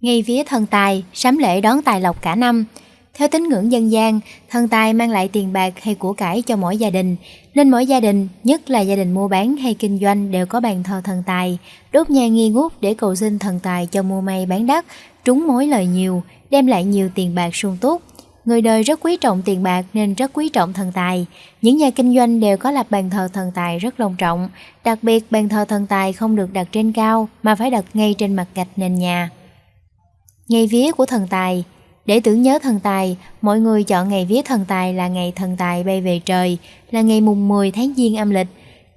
Ngay vía thần tài, sắm lễ đón tài lộc cả năm. Theo tín ngưỡng dân gian, thần tài mang lại tiền bạc hay của cải cho mỗi gia đình, nên mỗi gia đình, nhất là gia đình mua bán hay kinh doanh đều có bàn thờ thần tài, đốt nhang nghi ngút để cầu xin thần tài cho mua may bán đắt, trúng mối lời nhiều, đem lại nhiều tiền bạc sung túc. Người đời rất quý trọng tiền bạc nên rất quý trọng thần tài. Những nhà kinh doanh đều có lập bàn thờ thần tài rất long trọng. Đặc biệt bàn thờ thần tài không được đặt trên cao mà phải đặt ngay trên mặt gạch nền nhà. Ngày vía của thần tài Để tưởng nhớ thần tài, mọi người chọn ngày vía thần tài là ngày thần tài bay về trời, là ngày mùng 10 tháng Giêng âm lịch.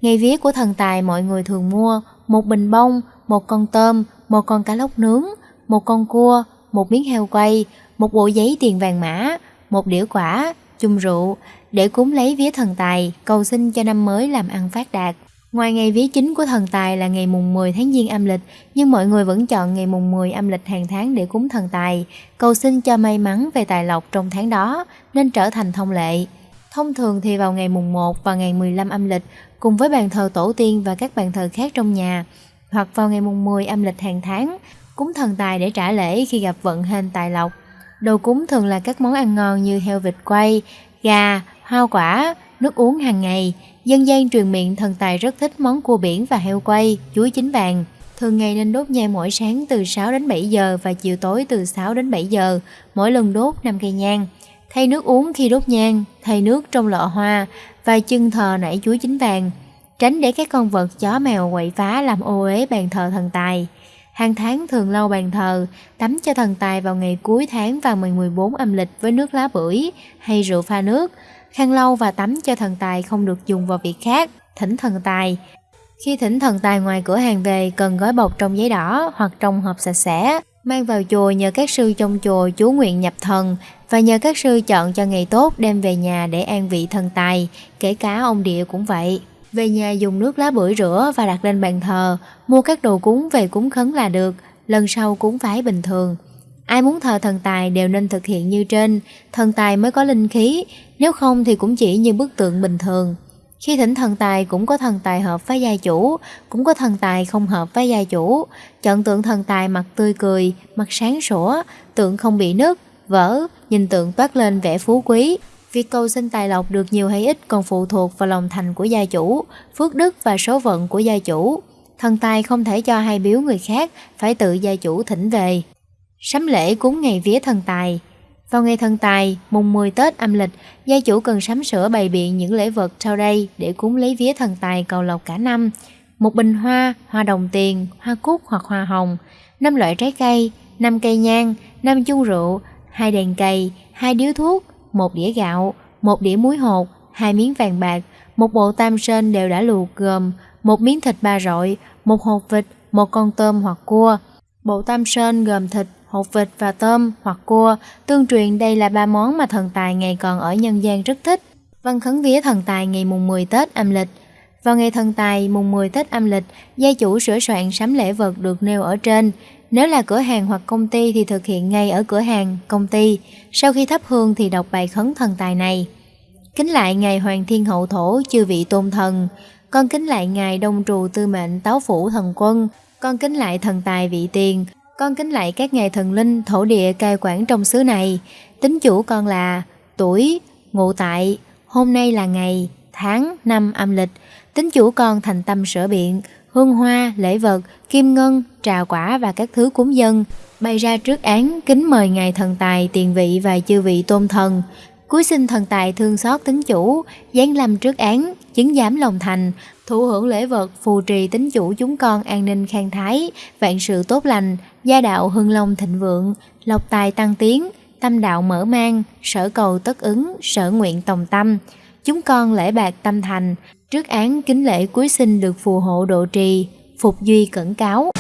Ngày vía của thần tài mọi người thường mua một bình bông, một con tôm, một con cá lóc nướng, một con cua, một miếng heo quay, một bộ giấy tiền vàng mã, một đĩa quả, chung rượu để cúng lấy vía thần tài, cầu xin cho năm mới làm ăn phát đạt. Ngoài ngày vía chính của thần tài là ngày mùng 10 tháng Giêng âm lịch, nhưng mọi người vẫn chọn ngày mùng 10 âm lịch hàng tháng để cúng thần tài, cầu xin cho may mắn về tài lộc trong tháng đó, nên trở thành thông lệ. Thông thường thì vào ngày mùng 1 và ngày 15 âm lịch, cùng với bàn thờ tổ tiên và các bàn thờ khác trong nhà, hoặc vào ngày mùng 10 âm lịch hàng tháng, cúng thần tài để trả lễ khi gặp vận hên tài lộc. Đồ cúng thường là các món ăn ngon như heo vịt quay, gà, hoa quả, nước uống hàng ngày. Dân gian truyền miệng thần tài rất thích món cua biển và heo quay, chuối chín vàng. Thường ngày nên đốt nhang mỗi sáng từ 6 đến 7 giờ và chiều tối từ 6 đến 7 giờ, mỗi lần đốt 5 cây nhang. Thay nước uống khi đốt nhang, thay nước trong lọ hoa và chân thờ nảy chuối chín vàng. Tránh để các con vật chó mèo quậy phá làm ô uế bàn thờ thần tài. Hàng tháng thường lau bàn thờ, tắm cho thần tài vào ngày cuối tháng vào ngày 14 âm lịch với nước lá bưởi hay rượu pha nước. Khăn lau và tắm cho thần tài không được dùng vào việc khác, thỉnh thần tài. Khi thỉnh thần tài ngoài cửa hàng về cần gói bọc trong giấy đỏ hoặc trong hộp sạch sẽ, mang vào chùa nhờ các sư trong chùa chú nguyện nhập thần và nhờ các sư chọn cho ngày tốt đem về nhà để an vị thần tài, kể cả ông địa cũng vậy. Về nhà dùng nước lá bưởi rửa và đặt lên bàn thờ, mua các đồ cúng về cúng khấn là được, lần sau cúng phái bình thường. Ai muốn thờ thần tài đều nên thực hiện như trên, thần tài mới có linh khí, nếu không thì cũng chỉ như bức tượng bình thường. Khi thỉnh thần tài cũng có thần tài hợp với gia chủ, cũng có thần tài không hợp với gia chủ. Chọn tượng thần tài mặt tươi cười, mặt sáng sủa, tượng không bị nứt, vỡ, nhìn tượng toát lên vẻ phú quý, Việc cầu xin tài lộc được nhiều hay ít còn phụ thuộc vào lòng thành của gia chủ, phước đức và số vận của gia chủ. Thần tài không thể cho hay biếu người khác, phải tự gia chủ thỉnh về. Sắm lễ cúng ngày vía thần tài Vào ngày thần tài, mùng 10 Tết âm lịch, gia chủ cần sắm sửa bày biện những lễ vật sau đây để cúng lấy vía thần tài cầu lộc cả năm. Một bình hoa, hoa đồng tiền, hoa cúc hoặc hoa hồng, năm loại trái cây, năm cây nhang, năm chung rượu, hai đèn cầy, hai điếu thuốc, một đĩa gạo, một đĩa muối hột, hai miếng vàng bạc, một bộ tam sơn đều đã luộc gồm một miếng thịt ba rọi, một hột vịt, một con tôm hoặc cua. Bộ tam sơn gồm thịt, hột vịt và tôm hoặc cua, tương truyền đây là ba món mà thần tài ngày còn ở nhân gian rất thích. Văn khấn vía thần tài ngày mùng 10 Tết âm lịch Vào ngày thần tài mùng 10 Tết âm lịch, gia chủ sửa soạn sắm lễ vật được nêu ở trên, nếu là cửa hàng hoặc công ty thì thực hiện ngay ở cửa hàng, công ty. Sau khi thắp hương thì đọc bài khấn thần tài này. Kính lại Ngài Hoàng Thiên Hậu Thổ chư vị tôn thần. Con kính lại Ngài Đông Trù Tư Mệnh Táo Phủ Thần Quân. Con kính lại thần tài vị tiền. Con kính lạy các ngài thần linh thổ địa cai quản trong xứ này. Tính chủ con là tuổi, ngụ tại, hôm nay là ngày, tháng, năm âm lịch. Tính chủ con thành tâm sửa biện, hương hoa, lễ vật, kim ngân, trà quả và các thứ cúng dân, bày ra trước án kính mời ngài thần tài, tiền vị và chư vị tôn thần. Cuối sinh thần tài thương xót tính chủ, giáng lâm trước án, chứng giám lòng thành, thụ hưởng lễ vật, phù trì tính chủ chúng con an ninh khang thái, vạn sự tốt lành, gia đạo hưng long thịnh vượng, lộc tài tăng tiến, tâm đạo mở mang, sở cầu tất ứng, sở nguyện tòng tâm. Chúng con lễ bạc tâm thành, Trước án kính lễ cuối sinh được phù hộ độ trì, phục duy cẩn cáo.